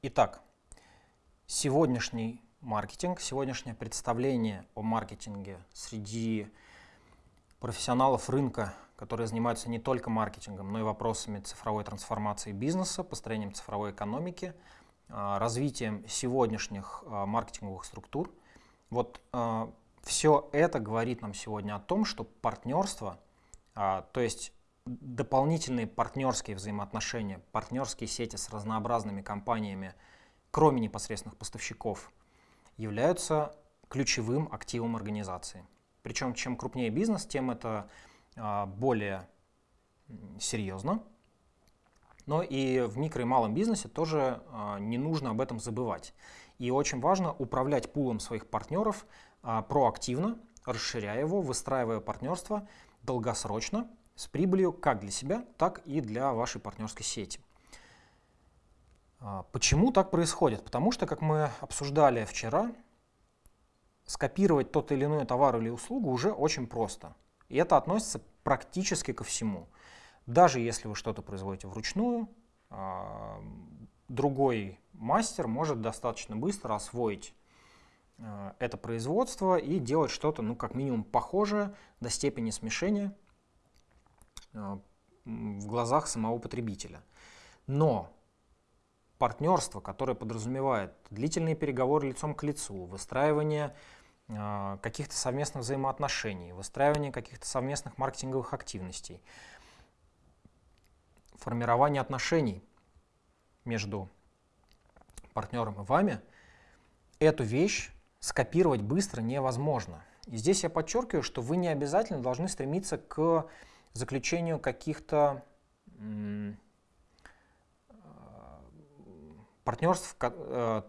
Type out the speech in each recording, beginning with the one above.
Итак, сегодняшний маркетинг, сегодняшнее представление о маркетинге среди профессионалов рынка, которые занимаются не только маркетингом, но и вопросами цифровой трансформации бизнеса, построением цифровой экономики, а, развитием сегодняшних а, маркетинговых структур. Вот а, все это говорит нам сегодня о том, что партнерство, то есть дополнительные партнерские взаимоотношения, партнерские сети с разнообразными компаниями, кроме непосредственных поставщиков, являются ключевым активом организации. Причем чем крупнее бизнес, тем это а, более серьезно. Но и в микро и малом бизнесе тоже а, не нужно об этом забывать. И очень важно управлять пулом своих партнеров а, проактивно, расширяя его, выстраивая партнерство долгосрочно, с прибылью как для себя, так и для вашей партнерской сети. Почему так происходит? Потому что, как мы обсуждали вчера, скопировать тот или иной товар или услугу уже очень просто. И это относится практически ко всему. Даже если вы что-то производите вручную, а, другой мастер может достаточно быстро освоить а, это производство и делать что-то, ну, как минимум, похожее до степени смешения а, в глазах самого потребителя. Но партнерство, которое подразумевает длительные переговоры лицом к лицу, выстраивание а, каких-то совместных взаимоотношений, выстраивание каких-то совместных маркетинговых активностей, формирование отношений между партнером и вами, эту вещь скопировать быстро невозможно. И здесь я подчеркиваю, что вы не обязательно должны стремиться к заключению каких-то партнерств э,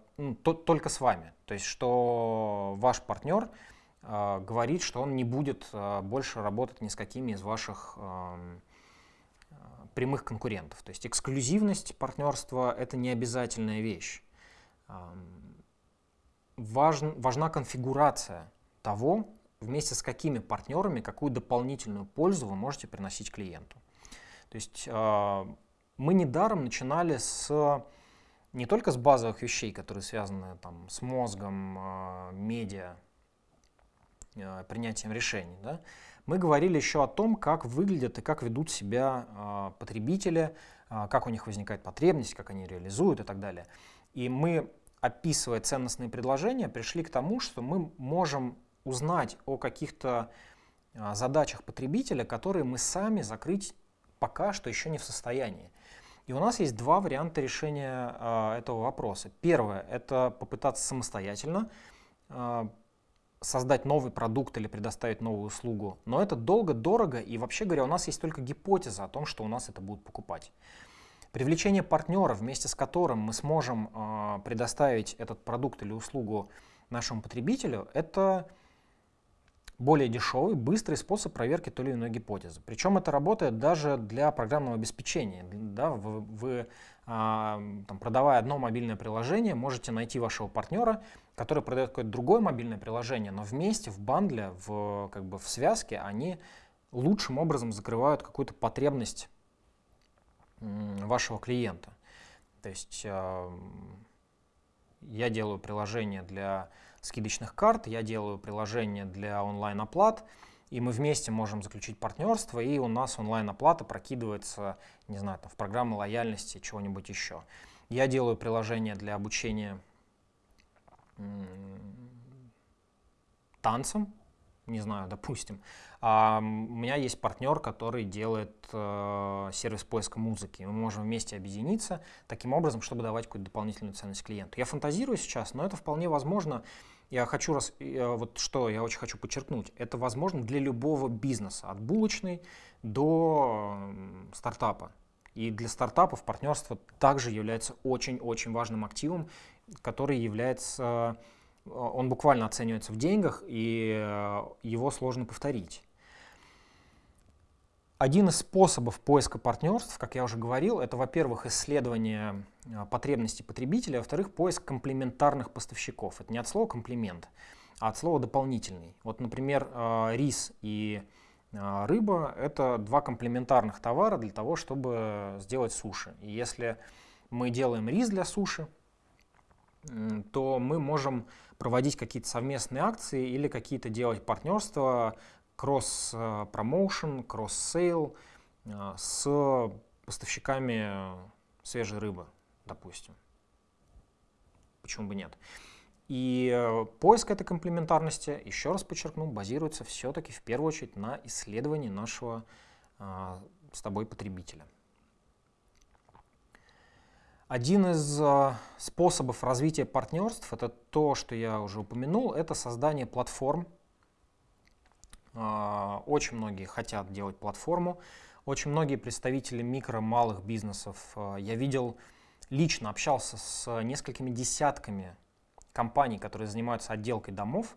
только с вами. То есть, что ваш партнер э, говорит, что он не будет э, больше работать ни с какими из ваших прямых конкурентов. То есть эксклюзивность партнерства – это не обязательная вещь. Эм, важн, важна конфигурация того, вместе с какими партнерами, какую дополнительную пользу вы можете приносить клиенту. То есть мы недаром начинали с не только с базовых вещей, которые связаны там, с мозгом, э, медиа, э, принятием решений, да, мы говорили еще о том, как выглядят и как ведут себя потребители, как у них возникает потребность, как они реализуют и так далее. И мы, описывая ценностные предложения, пришли к тому, что мы можем узнать о каких-то э, задачах потребителя, которые мы сами закрыть пока что еще не в состоянии. И у нас есть два варианта решения э, этого вопроса. Первое – это попытаться самостоятельно э, создать новый продукт или предоставить новую услугу. Но это долго, дорого, и вообще говоря, у нас есть только гипотеза о том, что у нас это будут покупать. Привлечение партнера, вместе с которым мы сможем э, предоставить этот продукт или услугу нашему потребителю, это более дешевый, быстрый способ проверки той или иной гипотезы. Причем это работает даже для программного обеспечения. Да, вы, вы а, там, продавая одно мобильное приложение, можете найти вашего партнера, который продает какое-то другое мобильное приложение, но вместе, в бандле, в, как бы в связке они лучшим образом закрывают какую-то потребность вашего клиента. То есть э, я делаю приложение для скидочных карт, я делаю приложение для онлайн-оплат, и мы вместе можем заключить партнерство, и у нас онлайн-оплата прокидывается, не знаю, там, в программы лояльности, чего-нибудь еще. Я делаю приложение для обучения танцам, не знаю, допустим. А у меня есть партнер, который делает э, сервис поиска музыки. Мы можем вместе объединиться таким образом, чтобы давать какую-то дополнительную ценность клиенту. Я фантазирую сейчас, но это вполне возможно. Я хочу, раз, вот что я очень хочу подчеркнуть, это возможно для любого бизнеса, от булочной до стартапа. И для стартапов партнерство также является очень-очень важным активом, который является Э, он буквально оценивается в деньгах, и э, его сложно повторить. Один из способов поиска партнерств, как я уже говорил, это, во-первых, исследование э, потребностей потребителя, а во-вторых, поиск комплементарных поставщиков. Это не от слова комплимент, а от слова дополнительный. Вот, например, рис и рыба – это два комплементарных товара для того, чтобы сделать суши. И если мы делаем рис для суши, то мы можем проводить какие-то совместные акции или какие-то делать партнерства, кросс-промоушен, cross-sale с поставщиками свежей рыбы, допустим. Почему бы нет? И э, поиск этой комплементарности, еще раз подчеркну, базируется все-таки в первую очередь на исследовании нашего с тобой потребителя. Один из а, способов развития партнерств, это то, что я уже упомянул, это создание платформ. А, очень многие хотят делать платформу. Очень многие представители микро-малых бизнесов я видел, лично общался с несколькими десятками компаний, которые занимаются отделкой домов,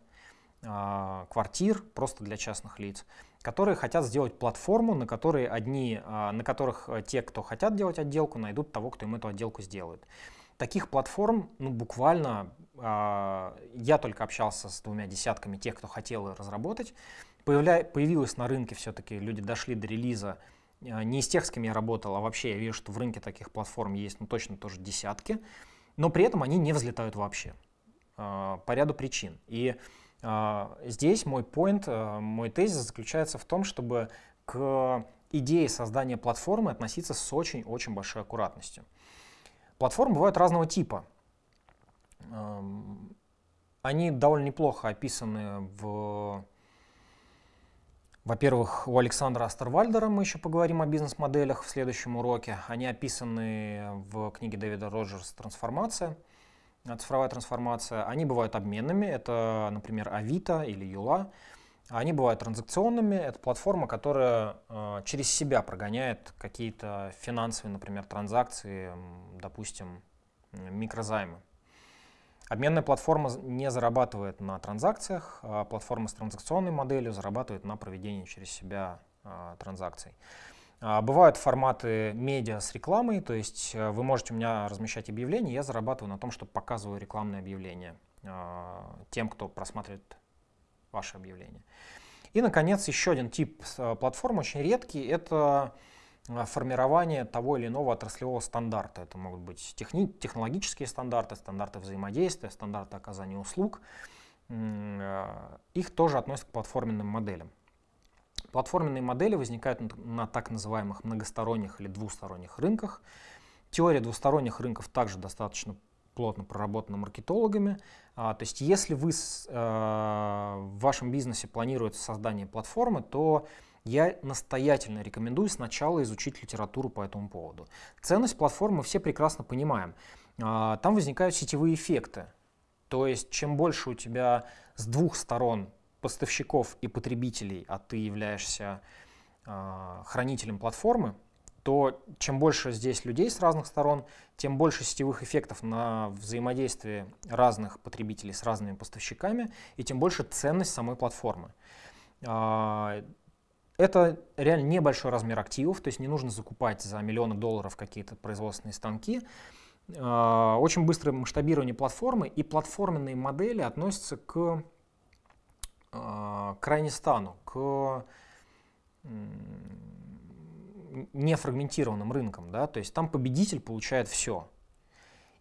квартир просто для частных лиц которые хотят сделать платформу, на которой одни, а, на которых э, те, кто хотят делать отделку, найдут того, кто им эту отделку сделает. Таких платформ, ну, буквально, а, я только общался с двумя десятками тех, кто хотел разработать. Появля... Появилась на рынке все-таки, люди дошли до релиза, а, не из тех, с кем я работал, а вообще я вижу, что в рынке таких платформ есть, ну, точно тоже десятки, но при этом они не взлетают вообще по ряду причин. И здесь мой point, э, мой тезис заключается в том, чтобы к идее создания платформы относиться с очень-очень большой аккуратностью. Платформы бывают разного типа. Они довольно неплохо описаны в... Во-первых, у Александра Астервальдера мы еще поговорим о бизнес-моделях в следующем уроке. Они описаны в книге Дэвида Роджерса «Трансформация». Э, цифровая трансформация, они бывают обменными, это, например, Авито или Юла. Они бывают транзакционными, это платформа, которая э, через себя прогоняет какие-то финансовые, например, транзакции, допустим, микрозаймы. Обменная платформа не зарабатывает на транзакциях, а платформа с транзакционной моделью зарабатывает на проведении через себя э, транзакций. А, бывают форматы медиа с рекламой, то есть э, вы можете у меня размещать объявления, я зарабатываю на том, что показываю рекламные объявления а, тем, кто просматривает ваши объявления. И, наконец, еще один тип э, платформ, очень редкий, это э, формирование того или иного отраслевого стандарта. Это могут быть техни технологические стандарты, стандарты взаимодействия, стандарты оказания услуг. Их тоже относят к платформенным моделям. Платформенные модели возникают на так называемых многосторонних или двусторонних рынках. Теория двусторонних рынков также достаточно плотно проработана маркетологами. А, то есть если вы с, э, в вашем бизнесе планируете создание платформы, то я настоятельно рекомендую сначала изучить литературу по этому поводу. Ценность платформы мы все прекрасно понимаем. А, там возникают сетевые эффекты. То есть чем больше у тебя с двух сторон поставщиков и потребителей, а ты являешься э, хранителем платформы, то чем больше здесь людей с разных сторон, тем больше сетевых эффектов на взаимодействие разных потребителей с разными поставщиками, и тем больше ценность самой платформы. Э, это реально небольшой размер активов, то есть не нужно закупать за миллионы долларов какие-то производственные станки. Очень быстрое масштабирование платформы и платформенные модели относятся к а, крайне стану, к нефрагментированным рынкам, да, то есть там победитель получает все.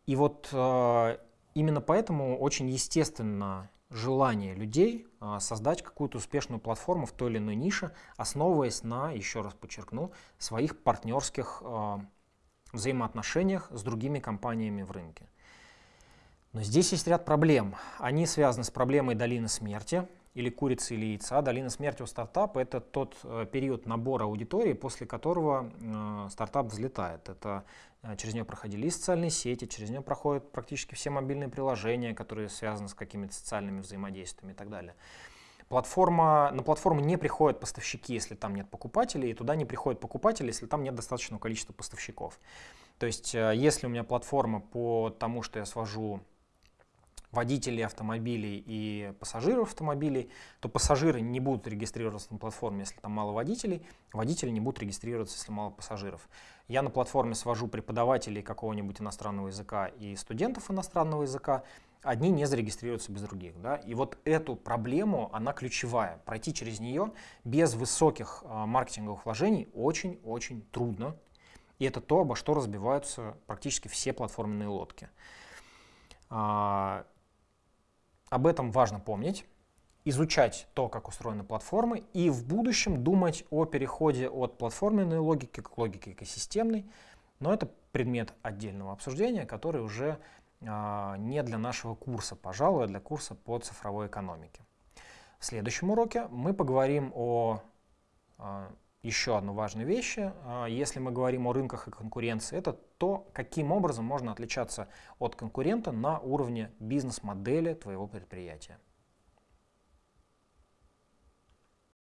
И вот э, именно поэтому очень естественно желание людей э, создать какую-то успешную платформу в той или иной нише, основываясь на, еще раз подчеркну, своих партнерских взаимоотношениях с другими компаниями в рынке. Но здесь есть ряд проблем. Они связаны с проблемой долины смерти, или курицы, или яйца. Долина смерти у стартапа – это тот э, период набора аудитории, после которого э, стартап взлетает. Это э, через нее проходили и социальные сети, через нее проходят практически все мобильные приложения, которые связаны с какими-то социальными взаимодействиями и так далее. Платформа, на платформу не приходят поставщики, если там нет покупателей, и туда не приходят покупатели, если там нет достаточного количества поставщиков. То есть, если у меня платформа по тому, что я свожу водителей автомобилей и пассажиров автомобилей, то пассажиры не будут регистрироваться на платформе, если там мало водителей, водители не будут регистрироваться, если мало пассажиров. Я на платформе свожу преподавателей какого-нибудь иностранного языка и студентов иностранного языка, одни не зарегистрируются без других. Да? И вот эту проблему, она ключевая. Пройти через нее без высоких а, маркетинговых вложений очень-очень трудно. И это то, обо что разбиваются практически все платформенные лодки. Об этом важно помнить, изучать то, как устроены платформы, и в будущем думать о переходе от платформенной логики к логике экосистемной. Но это предмет отдельного обсуждения, который уже не для нашего курса, пожалуй, а для курса по цифровой экономике. В следующем уроке мы поговорим о а, еще одной важной вещи. А, если мы говорим о рынках и конкуренции, это то, каким образом можно отличаться от конкурента на уровне бизнес-модели твоего предприятия.